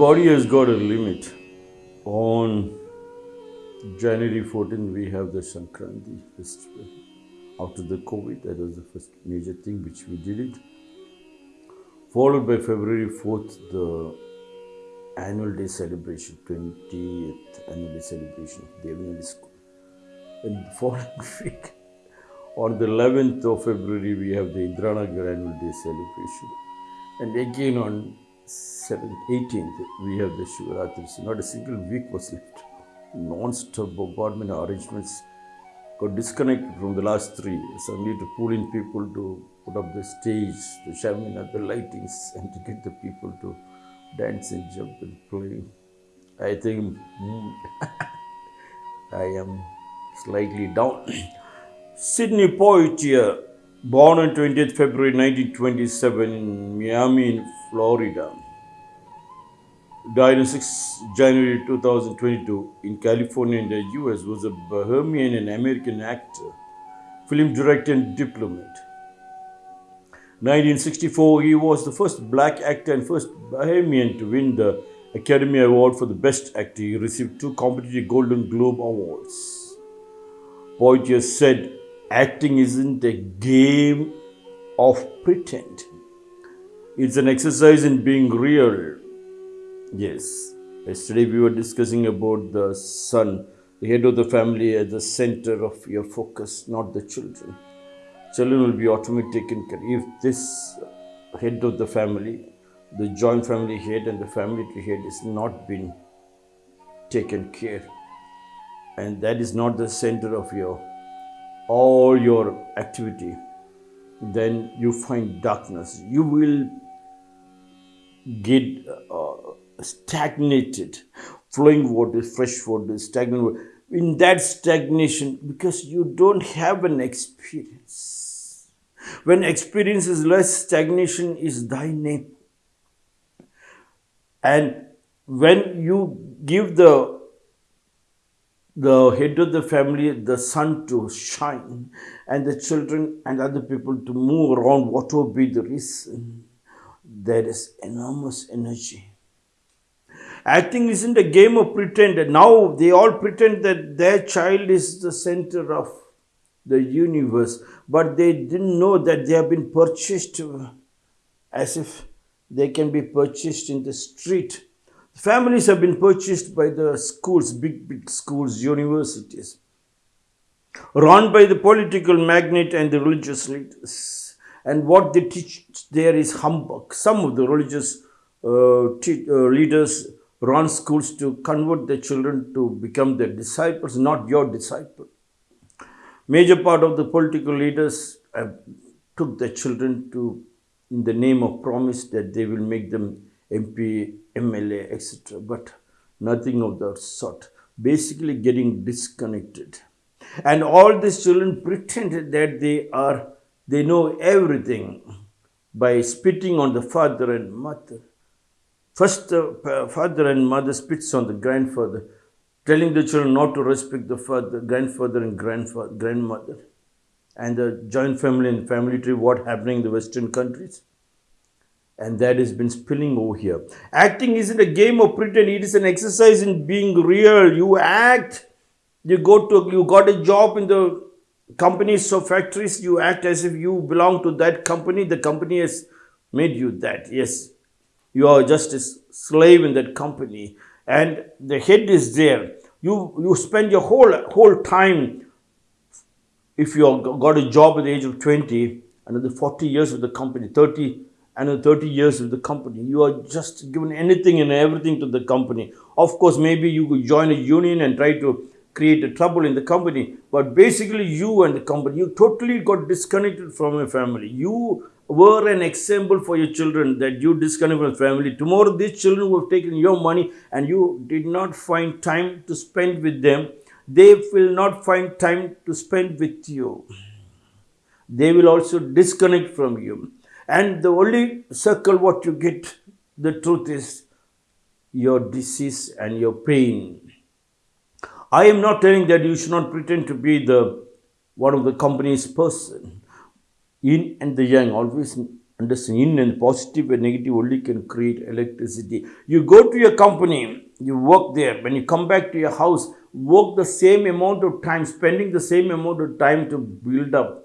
Body has got a limit. On January 14th, we have the Sankranti festival. After the COVID, that was the first major thing which we did it. Followed by February 4th, the annual day celebration, 20th annual day celebration of Devanagari School. And the following week, on the 11th of February, we have the Indranagar annual day celebration. And again on 7th, 18th, we have the Shivaratri. So not a single week was left. Non-stop bombardment arrangements got disconnected from the last three Suddenly to pull in people to put up the stage, the shamiana, the lightings, and to get the people to dance and jump and play. I think mm, I am slightly down. Sidney Poitier, born on 20th February 1927 in Miami, in Florida. Died on 6 January 2022 in California in the US, was a Bahamian and American actor, film director and diplomat. 1964, he was the first black actor and first Bahamian to win the Academy Award for the Best Actor. He received two competitive Golden Globe Awards. Poitier said, acting isn't a game of pretend. It's an exercise in being real. Yes. Yesterday we were discussing about the son, the head of the family as the center of your focus, not the children. Children will be automatically taken care. If this head of the family, the joint family head and the family tree head is not been taken care, and that is not the center of your all your activity, then you find darkness. You will get uh, stagnated, flowing water, fresh water, stagnant water. In that stagnation, because you don't have an experience. When experience is less, stagnation is thy name. And when you give the the head of the family, the sun to shine, and the children and other people to move around, what will be the reason? There is enormous energy. Acting isn't a game of pretend. Now they all pretend that their child is the center of the universe, but they didn't know that they have been purchased as if they can be purchased in the street Families have been purchased by the schools, big, big schools, universities, run by the political magnate and the religious leaders. And what they teach there is humbug. Some of the religious uh, uh, leaders run schools to convert the children to become their disciples, not your disciple. Major part of the political leaders took the children to, in the name of promise that they will make them MP, MLA, etc. But nothing of that sort. Basically, getting disconnected. And all these children pretend that they are, they know everything by spitting on the father and mother. First, uh, the father and mother spits on the grandfather, telling the children not to respect the father, grandfather, and grandfather, grandmother. And the joint family and family tree, what happening in the Western countries? And that has been spilling over here. Acting isn't a game of pretend, it is an exercise in being real. You act, you go to, you got a job in the companies or factories, you act as if you belong to that company. The company has made you that. Yes, you are just a slave in that company, and the head is there. You you spend your whole whole time. If you got a job at the age of 20, another 40 years with the company, 30 and 30 years with the company. You are just given anything and everything to the company. Of course, maybe you could join a union and try to create a trouble in the company, but basically you and the company, you totally got disconnected from your family. You were an example for your children that you disconnect from family. Tomorrow these children will have taken your money and you did not find time to spend with them, they will not find time to spend with you. They will also disconnect from you and the only circle what you get, the truth is your disease and your pain. I am not telling that you should not pretend to be the one of the company's person. Yin and the yang, always understand in and positive and negative only can create electricity. You go to your company, you work there. When you come back to your house, work the same amount of time, spending the same amount of time to build up,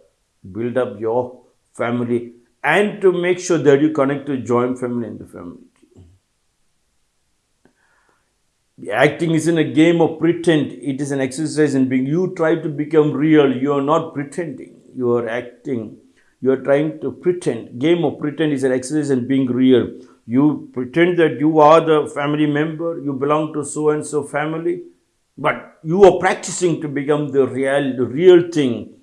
build up your family and to make sure that you connect to joint family and the family. Acting isn't a game of pretend, it is an exercise in being. You try to become real, you are not pretending, you are acting. You are trying to pretend. Game of pretend is an exercise in being real. You pretend that you are the family member, you belong to so and so family, but you are practicing to become the real, the real thing.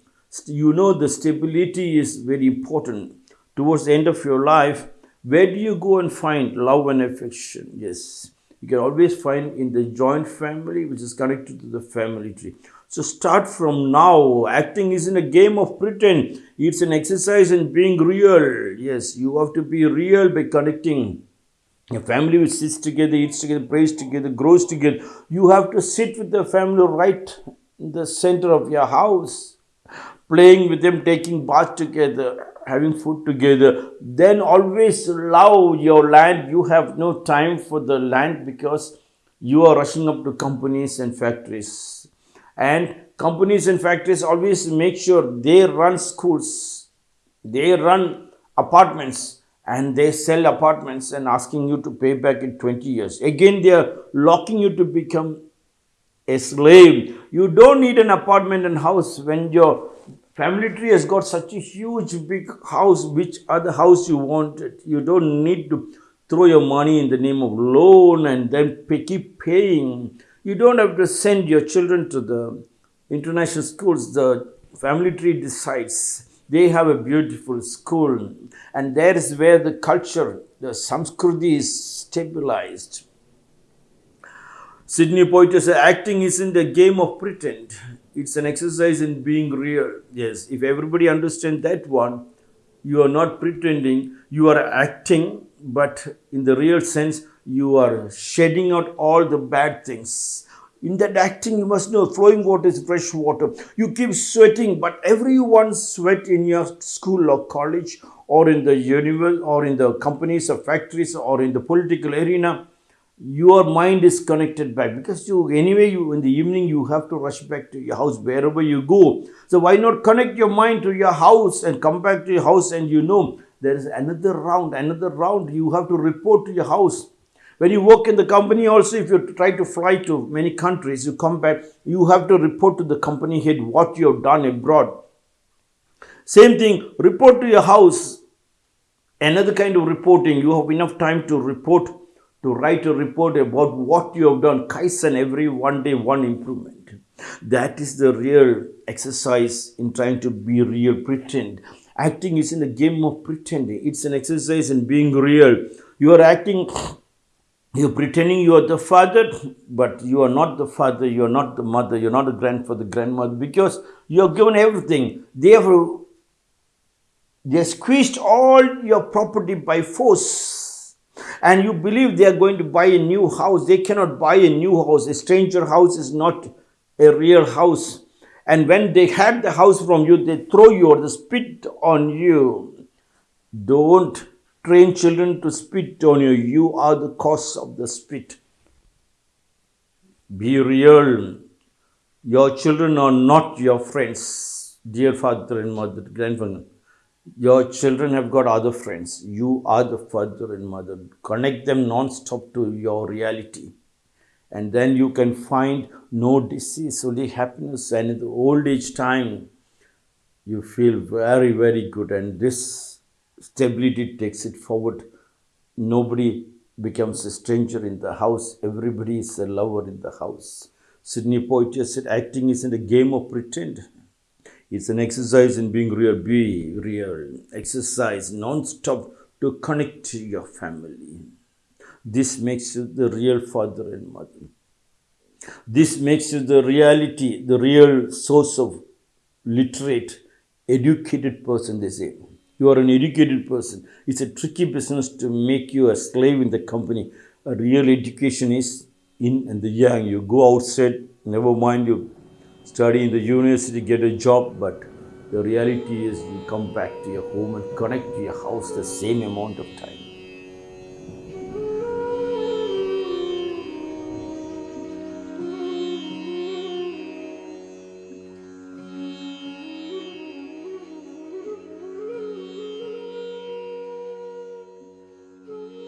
You know the stability is very important. Towards the end of your life, where do you go and find love and affection? Yes you can always find in the joint family which is connected to the family tree. So start from now. Acting isn't a game of pretend. It's an exercise in being real. Yes, you have to be real by connecting. A family which sits together, eats together, prays together, grows together. You have to sit with the family right in the center of your house, playing with them, taking bath together, having food together, then always love your land. You have no time for the land because you are rushing up to companies and factories. And companies and factories always make sure they run schools, they run apartments, and they sell apartments and asking you to pay back in 20 years. Again, they are locking you to become a slave. You don't need an apartment and house when your Family tree has got such a huge big house. Which other house you wanted? You don't need to throw your money in the name of loan and then pay, keep paying. You don't have to send your children to the international schools. The family tree decides. They have a beautiful school, and there is where the culture, the samskriti is stabilized. Sidney Poitier says acting isn't a game of pretend it's an exercise in being real. Yes, if everybody understands that one, you are not pretending, you are acting, but in the real sense, you are shedding out all the bad things. In that acting, you must know flowing water is fresh water. You keep sweating, but everyone sweat in your school or college or in the university or in the companies or factories or in the political arena your mind is connected back. Because you anyway you in the evening you have to rush back to your house wherever you go. So why not connect your mind to your house and come back to your house and you know there is another round another round you have to report to your house. When you work in the company also if you try to fly to many countries you come back you have to report to the company head what you have done abroad. Same thing report to your house. Another kind of reporting you have enough time to report to write a report about what you have done, Kaizen every one day, one improvement. That is the real exercise in trying to be real, pretend. Acting is in a game of pretending. It's an exercise in being real. You are acting, you're pretending you are the father, but you are not the father, you are not the mother, you're not the grandfather, grandmother, because you are given everything. They have they squeezed all your property by force and you believe they are going to buy a new house, they cannot buy a new house. A stranger house is not a real house. And when they have the house from you, they throw you or they spit on you. Don't train children to spit on you. You are the cause of the spit. Be real. Your children are not your friends, dear father and mother, grandfather. Your children have got other friends. You are the father and mother. Connect them non-stop to your reality. And then you can find no disease, only happiness. And in the old age time, you feel very, very good. And this stability takes it forward. Nobody becomes a stranger in the house. Everybody is a lover in the house. Sidney Poitier said, acting isn't a game of pretend. It's an exercise in being real. Be real. Exercise non-stop to connect to your family. This makes you the real father and mother. This makes you the reality, the real source of literate, educated person, they say. You are an educated person. It's a tricky business to make you a slave in the company. A real education is in and the young. You go outside, never mind you study in the university, get a job, but the reality is you come back to your home and connect to your house the same amount of time.